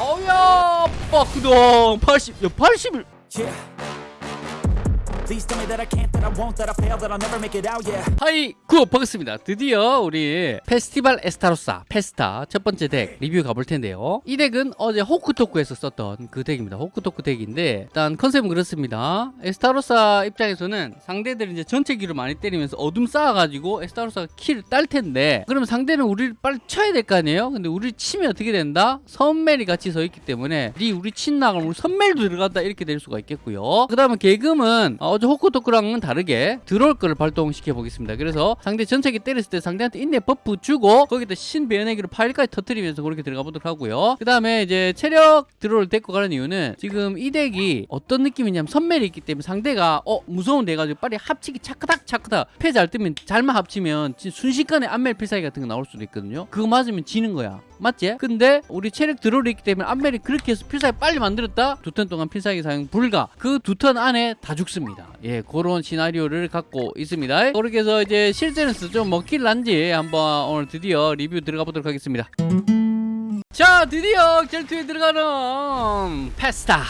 어우야 빠크동 80 야80 하이 구 반갑습니다. 드디어 우리 페스티벌 에스타로사 페스타 첫 번째 덱 리뷰 가볼 텐데요. 이 덱은 어제 호크토크에서 썼던 그 덱입니다. 호크토크 덱인데 일단 컨셉은 그렇습니다. 에스타로사 입장에서는 상대들이 이제 전체 기를 많이 때리면서 어둠 쌓아가지고 에스타로사가 kill을 딸 텐데 그러면 상대는 우리를 빨리 쳐야 될 거 아니에요? 근데 우리 치면 어떻게 된다? 선멜이 같이 서 있기 때문에 니 우리 친나가면 우리 선멜도 들어간다 이렇게 될 수가 있겠고요. 그 다음에 계금은 어제 호크토크랑은 다르게 거를 발동시켜 보겠습니다. 그래서 상대 전체기 때렸을 때 상대한테 인내 buff 주고 거기다 신배연애기로 파일까지 터트리면서 그렇게 들어가 보도록 하고요. 그 다음에 이제 체력 드롤 데리고 가는 이유는 지금 이 덱이 어떤 느낌이냐면 선멜이 있기 때문에 상대가 어 무서운데 해가지고 빨리 합치기 차크닥 차크닥. 패 잘 뜨면 잘만 합치면 진- 순식간에 안멜 필살기 같은 거 나올 수도 있거든요. 그거 맞으면 지는 거야 맞지? 근데 우리 체력 드롤이 있기 때문에 안멜이 그렇게 해서 필살기 빨리 만들었다? 두 턴 동안 필살기 사용 불가. 그 두 턴 안에 다 죽습니다. 예 그런 시나리오를 갖고 있습니다. 그렇게 해서 이제 실제로서 좀 먹힐 난지 한번 오늘 드디어 리뷰 들어가 보도록 하겠습니다. 자 드디어 결투에 들어가는 페스타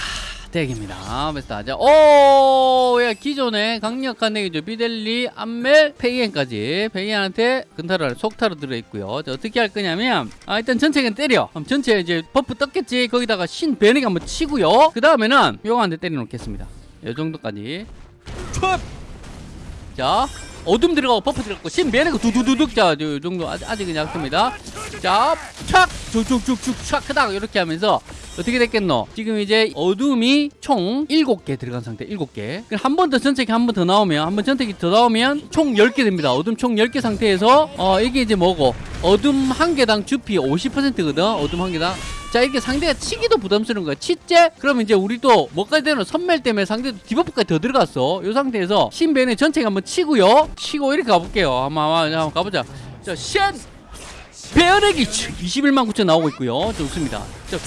덱입니다. 페스타 자, 오, 야 기존에 강력한 덱이죠. 비델리, 암멜, 페이엔까지. 페이엔한테 근타로 속타로 들어있고요. 자, 어떻게 할 거냐면 아 일단 전체는 때려. 그럼 전체 이제 buff 떴겠지? 거기다가 신 베닉 한번 치고요. 그 다음에는 요거 한대 때려 놓겠습니다. 요 정도까지. 촥! 자 어둠 들어가고 buff 들어가고 신 베닉 두두두둑. 자요 정도 아직, 아직은 약합니다. 자촥! 쭉쭉쭉쭉 촥! 크다! 이렇게 하면서 어떻게 됐겠노? 지금 이제 어둠이 총 7개 들어간 상태 7개. 한 번 더 전체기 한번 더 나오면 한 번 전체기 더 나오면 총 10개 됩니다. 어둠 총 10개 상태에서 어 이게 이제 뭐고? 어둠 한 개당 주피 50%거든 어둠 한 개당. 자 이게 상대가 치기도 부담스러운 거야. 치째? 그러면 이제 우리도 뭐까지 되는 선멜 때문에 상대도 디버프까지 더 들어갔어. 이 상태에서 신벤의 전체가 한번 치고요 치고 이렇게 가볼게요. 한번, 한번, 가보자. 자신 배열액이 21만 9천 나오고 있고요. 좋습니다. 자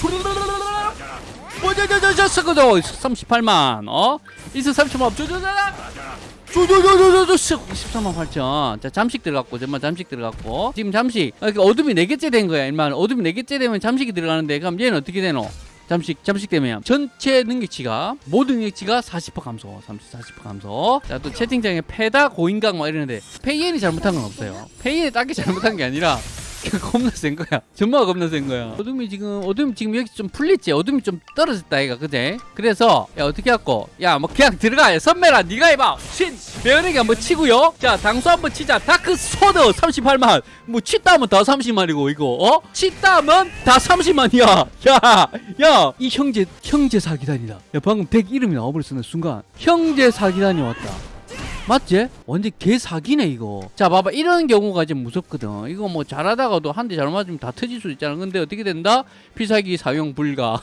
뭐저저저저 38만 어? 이스 30만 저저저저 조조조조조조 13만 8천. 자 잠식 들어갔고 정말 잠식 들어갔고. 지금 잠식. 아, 그 어둠이 4개째 된 거야 일만. 어둠이 4개째 되면 잠식이 들어가는데 그럼 얘는 어떻게 되노 잠식 잠식 되면 전체 능력치가 모든 능력치가 40% 감소 30, 40% 감소. 자또 채팅창에 패다 고인강 막 이러는데 페이엔이 잘못한 건 없어요. 페이엔이 딱히 잘못한 게 아니라 겁나 센 거야. 전마가 겁나 센 거야. 어둠이 지금 어둠이 지금 여기 좀 풀렸지. 어둠이 좀 떨어졌다 이가 그제. 그래서 야 어떻게 할거? 야뭐 그냥 들어가. 선멜아 네가 해봐. 신 배열에게 한번 치고요. 자 당수 한번 치자. Dark Sword 38만. 뭐 치다면 다 30만이고 이거 어? 치다면 다 30만이야. 야 야 이 형제 형제 사기단이다. 야 방금 덱 이름이 나와버렸어 순간. 형제 사기단이 왔다. 맞지? 완전 개 사기네 이거. 자 봐봐. 이런 경우가 이제 무섭거든. 이거 뭐 잘하다가도 한 대 잘못 맞으면 다 터질 수 있잖아. 근데 어떻게 된다? 필살기 사용 불가.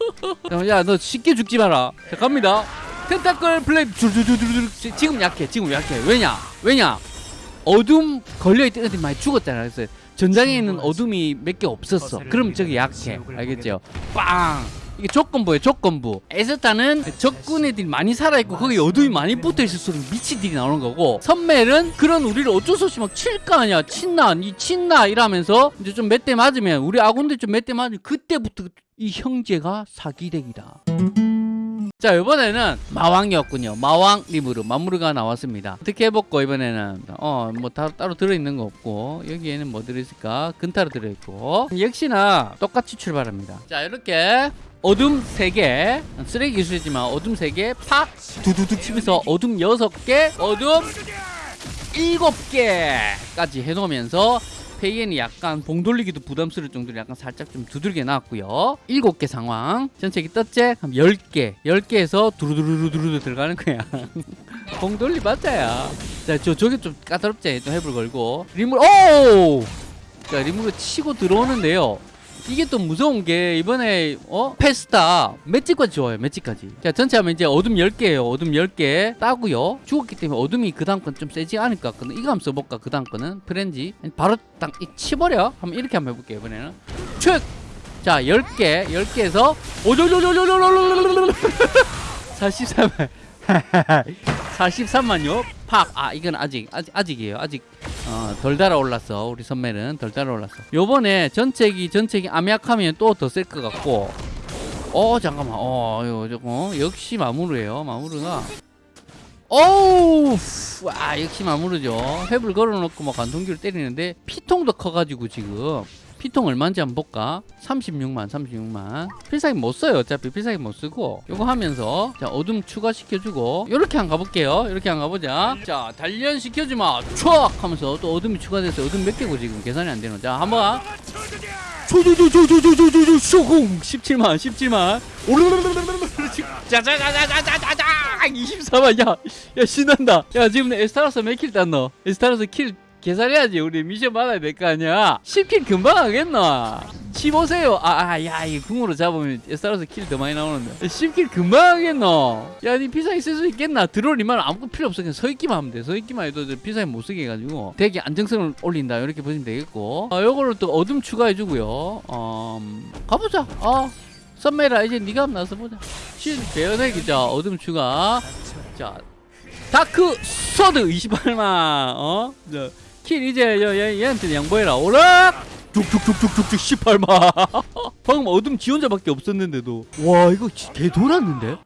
야 너 쉽게 죽지 마라. 자 갑니다. 텐타클 플레이 두두두두두 지금 약해 지금 약해. 왜냐? 왜냐? 어둠 걸려있던 애들이 많이 죽었잖아. 그래서 전장에 있는 어둠이 몇 개 없었어. 그럼 저기 약해. 알겠죠? 빵 이게 조건부예요 조건부. 에스타는 적군 애들이 많이 살아있고 거기 어둠이 많이 붙어있을수록 미친 딜이 나오는 거고 선멜은 그런 우리를 어쩔 수 없이 막 칠 거 아니야 친나 이 친나 이러면서 이제 좀 몇 대 맞으면 우리 아군들 좀 몇 대 맞으면 그때부터 이 형제가 사기덱이다 자 이번에는 마왕이었군요. 마왕 리무르 마무르가 나왔습니다. 어떻게 해볼까 이번에는? 어 뭐 따로 들어있는 거 없고 여기에는 뭐 들어있을까? 근타로 들어있고. 역시나 똑같이 출발합니다. 자 이렇게 어둠 3개 쓰레기 기술이지만 어둠 3개 팍! 두두둑 치면서 어둠 6개 어둠 7개까지 해놓으면서 페이엔이 약간 봉 돌리기도 부담스러울 정도로 약간 살짝 좀 두들겨 놨고요. 7개 상황. 전체기 떴지? 그럼 10개. 10개에서 두루두루두루 들어가는 거야. 봉 돌리 맞아야. 자, 저, 저게 좀 까다롭지? 좀 해불 걸고. 리물, 오! 자, 리물을 치고 들어오는데요. 이게 또 무서운 게 이번에 어? 페스타 맷집까지 좋아요 맷집까지. 자 전체 하면 이제 어둠 10개예요 어둠 10개. 따고요. 죽었기 때문에 어둠이 그 다음 건 좀 세지 않을 것 이거 한번 써볼까 그 다음 거는? 프렌지. 바로 딱이 치버려? 한번 이렇게 한번 해볼게요 이번에는. 축자 10개 10개에서 오조조조조조조조조조조 43만 43만요 팍아 이건 아직 아직 아직이에요 아직 어, 어, 덜 달아올랐어. 우리 선멜은 덜 달아올랐어. 요번에 전체기 전체기 암약하면 또 더 셀 것 같고. 어 잠깐만. 어 이거 저거 역시 마무르예요. 마무르가. 어우! 와 역시 마무르죠. 탭을 걸어놓고 막 관통기를 때리는데 피통도 커가지고 지금 피통 얼마인지 한번 볼까? 36만 36만. 필살기 못 써요. 어차피 필살기 못 쓰고. 요거 하면서 자 어둠 추가시켜주고. 요렇게 한 가볼게요. 요렇게 한 가보자. 자 단련 시켜주마. 촥 하면서 또 어둠이 추가돼서 어둠 몇 개고 지금 계산이 안 되노 자 한번 조조조조조조조조조. 쇼공 17만 17만. 짜자자자자자자자 24만 야, 야 신난다 야 지금 에스타로스 몇 kill 땄노 에스타로스 kill 계산해야지. 우리 미션 받아야 될 거 아니야. 10 kill 금방 하겠나? 15세요. 아야 이 궁으로 잡으면 에스타로스 kill 더 많이 나오는데. 10 kill 금방 하겠노? 야니 피사기 쓸수 있겠나? 드롤이만 아무것도 필요 없어. 그냥 서 있기만 하면 돼서 있기만 해도 저 피사기 못 쓰게 해가지고. 되게 안정성을 올린다. 이렇게 보시면 되겠고. 아 요거를 또 어둠 추가해주고요. 어 음, 가보자. 어 선멜아 이제 네가 한번 나서 보자. 신 배연의 자 어둠 추가. 자 Dark Sword 28만 어? 자, kill 이제 얘, 얘, 얘한테 양보해라. 오락 쭉쭉쭉쭉쭉쭉 18만 방금 어둠 지 혼자밖에 없었는데도. 와 이거 지- 개 돌았는데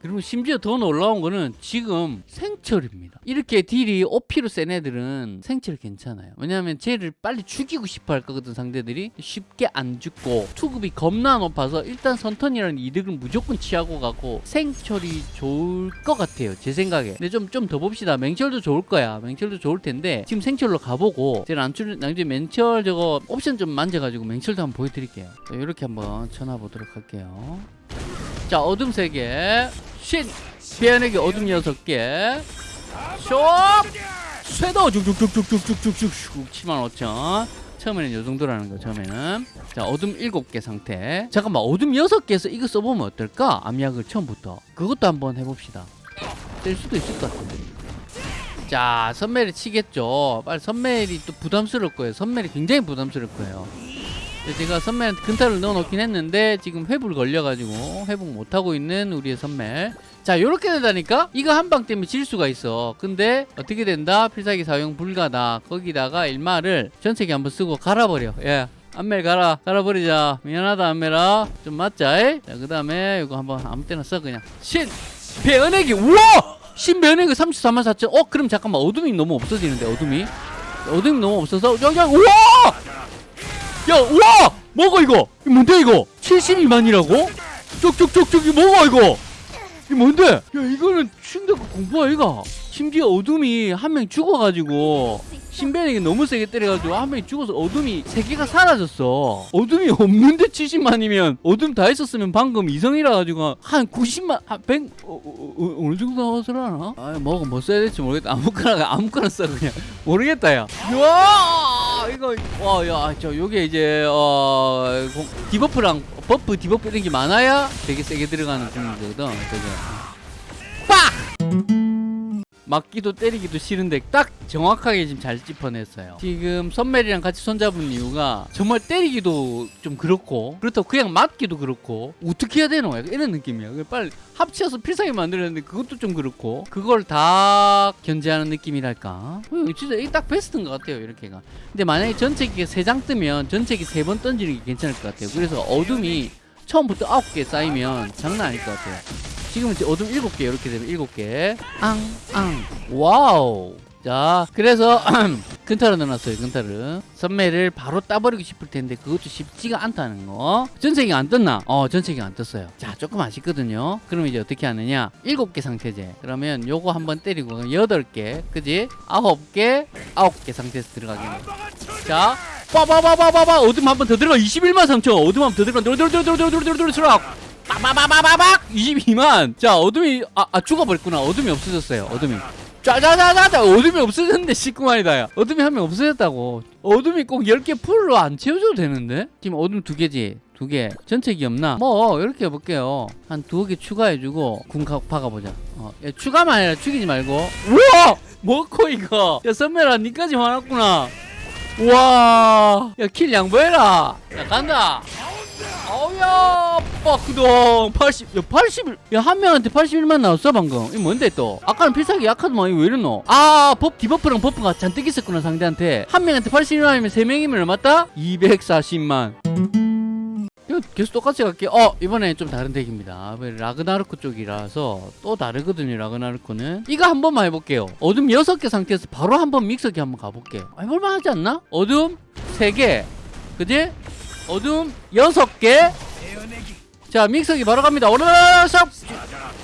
그리고 심지어 더 놀라운 거는 지금 생철입니다. 이렇게 딜이 OP로 센 애들은 생철 괜찮아요. 왜냐하면 쟤를 빨리 죽이고 싶어 할 거거든 상대들이 쉽게 안 죽고 투급이 겁나 높아서 일단 선턴이라는 이득을 무조건 취하고 가고 생철이 좋을 것 같아요. 제 생각에. 근데 좀 좀 더 봅시다. 맹철도 좋을 거야. 맹철도 좋을 텐데 지금 생철로 가보고 제가 안줄 나중에 맹철 저거 옵션 좀 만져가지고 맹철도 한번 보여드릴게요. 자, 이렇게 한번 쳐놔보도록 할게요. 자 어둠 세개. 신 피아내기 어둠 여섯 개. 쇼! 쇠도 쭉쭉쭉쭉쭉쭉쭉쭉 7만 5천. 처음에는 요 정도라는 거 처음에는. 자 어둠 일곱 개 상태. 잠깐만 어둠 여섯 개에서 이거 써보면 어떨까? 암약을 처음부터. 그것도 한번 해봅시다. 될 수도 있을 것 같은데. 자 선멜이 치겠죠. 빨리 선멜이 또 부담스러울 거예요. 선멜이 굉장히 부담스러울 거예요 제가 선멜한테 근타를 넣어놓긴 했는데 지금 회불 걸려가지고 회복 못하고 있는 우리의 선멜 자 요렇게 된다니까? 이거 한 방 때문에 질 수가 있어. 근데 어떻게 된다? 필살기 사용 불가다. 거기다가 일마를 전체기 한번 쓰고 갈아버려. 예. 안멜 가라 갈아버리자. 미안하다 안멜아. 좀 맞자 자그 다음에 이거 한번 아무 때나 써 그냥. 신! 배은액이 우와 신 배은액이 34만 4천. 어 그럼 잠깐만. 어둠이 너무 없어지는데 어둠이? 어둠이 너무 없어서 여기 우와 야, 우와! 먹어, 이거! 이거 뭔데, 이거? 72만이라고? 쪽쪽쪽쪽, 이거 먹어, 이거! 이거 뭔데? 야, 이거는 충격 공포 아이가? 심지어 어둠이 한 명 죽어가지고, 신변에게 너무 세게 때려가지고, 한 명이 죽어서 어둠이 세 개가 사라졌어. 어둠이 없는데 70만이면, 어둠 다 있었으면 방금 이성이라 가지고, 한 90만, 한 100, 어, 어, 어, 어느 정도 나왔으려나? 아, 뭐가 뭐 써야 될지 모르겠다. 아무거나, 아무거나 써, 그냥. 모르겠다, 야. 야 이거, 와, 야, 저, 요게 이제, 어, 공- debuff랑 buff, debuff 이런 게 많아야 되게 세게 들어가는. 되게. 빡! 맞기도 때리기도 싫은데 딱 정확하게 지금 잘 짚어냈어요. 지금 선멜이랑 같이 손잡은 이유가 정말 때리기도 좀 그렇고 그렇다고 그냥 맞기도 그렇고 어떻게 해야 되노? 약간 이런 느낌이야. 빨리 합쳐서 필살기 만들었는데 그것도 좀 그렇고 그걸 다 견제하는 느낌이랄까. 어, 진짜 이게 딱 베스트인 것 같아요. 이렇게가. 근데 만약에 전체기 세장 뜨면 전체기 세번 던지는 게 괜찮을 것 같아요. 그래서 어둠이 처음부터 아홉 개 쌓이면 장난 아닐 것 같아요. 지금은 이제 어둠 일곱 개 이렇게 되면 일곱 개. 앙, 앙. 와우. 자, 그래서 근타를 넣어놨어요. 근타를. 선멜을 바로 따버리고 싶을 텐데 그것도 쉽지가 않다는 거. 전체기 안 떴나? 어, 전체기 안 떴어요. 자, 조금 아쉽거든요. 그럼 이제 어떻게 하느냐? 일곱 개 상태제. 그러면 요거 한번 때리고 여덟 개, 그지? 아홉 개, 아홉 개 상태에서 들어가겠네. 자, 빠바바바바바 어둠 한 번 더 들어가 21만 3천 어둠 한 번 더 들어가 들어들어들어들어들어들어 들어 빠바바바바박 22만! 자 어둠이 아, 아 죽어버렸구나. 어둠이 없어졌어요 어둠이. 짜자자자자 어둠이 없어졌는데 19만이다 야. 어둠이 한 명 없어졌다고. 어둠이 꼭 10개 풀로 안 채워줘도 되는데? 지금 어둠 두 개지? 두 개. 전체기 없나? 뭐 이렇게 해볼게요. 한 두어 개 추가해주고 궁 가- 박아보자. 어, 야, 추가만 아니라 죽이지 말고. 우와! 뭐고 이거? 야 선배라 니까지 화났구나. 우와! 야 kill 양보해라. 야 간다 어야 빡구동 80. 야 81. 야한 명한테 81만 나왔어 방금. 이 뭔데 또? 아까는 필살기 약하더만 이거 왜 이러노? 아 법 debuff랑 buff가 잔뜩 있었구나 상대한테. 한 명한테 81만이면 세 명이면 얼마다? 240만. 이거 계속 똑같이 갈게요. 어, 이번에 좀 다른 deck입니다. 왜 라그나르크 쪽이라서 또 다르거든요, 라그나르크는. 이거 한 번만 해볼게요. 어둠 6개 상태에서 바로 한 번 믹서기 한번 가볼게요. 아, 해볼만 하지 않나? 어둠 3개. 그지? 어둠 6개. 자, 믹서기 바로 갑니다.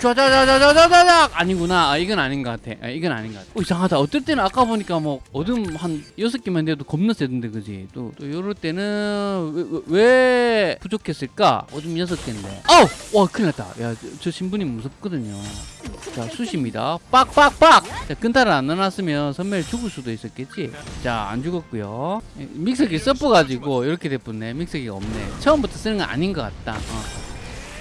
좌자자자자자자자 아니구나. 아, 이건 아닌 것 같아. 아, 이건 아닌 것 같아. 어, 이상하다. 어떨 때는 아까 보니까 뭐 어둠 한 여섯 개만 돼도 겁나 세던데, 그지? 또, 또 요럴 때는 왜, 왜, 왜 부족했을까? 어둠 여섯 개인데. 아우! 와, 큰일 났다. 야, 저, 저 신분이 무섭거든요. 자, 수시입니다. 빡빡빡! 자, 근타를 안 넣어놨으면 선멸 죽을 수도 있었겠지? 자, 안 죽었고요 믹서기 써퍼가지고 이렇게 됐었네. 믹서기가 없네. 처음부터 쓰는 건 아닌 것 같다. 어.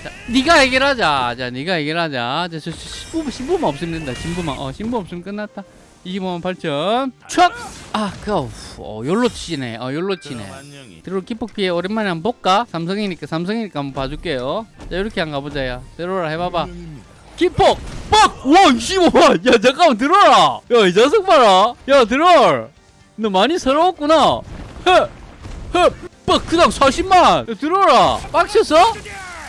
자, 네가 해결하자. 자, 네가 해결하자. 자, 저 신부 신부만 없으면 된다. 신부만. 어, 신부 없으면 끝났다. 25만 8천. 촥! 아, 그, 어, 열로 치네. 어, 열로 치네. 드롤 기폭 피해 오랜만에 한번 볼까? 삼성이니까 삼성이니까 한번 봐줄게요. 자, 이렇게 한번 가보자 야. 드롤 해봐봐. 기폭! 빡! 와, 25만! 야, 잠깐만, 들어라! 야, 이 자석 봐라! 야, 들어! 너 많이 서러웠구나! 헤! 헤! 빡! 그당 40만! 야, 들어라! 빡쳤어?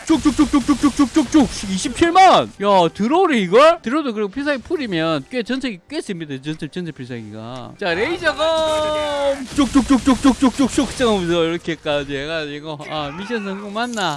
쭉쭉쭉쭉쭉쭉쭉쭉 27만! 야, 들어오래, 이걸? 들어도 그리고 필살기 풀이면 꽤 전체기 꽤 셉니다, 전체, 전체 필살기가. 자, 레이저검! 쭉쭉쭉쭉쭉쭉쭉쭉! 점으로 이렇게까지 해가지고, 아, 미션 성공 맞나?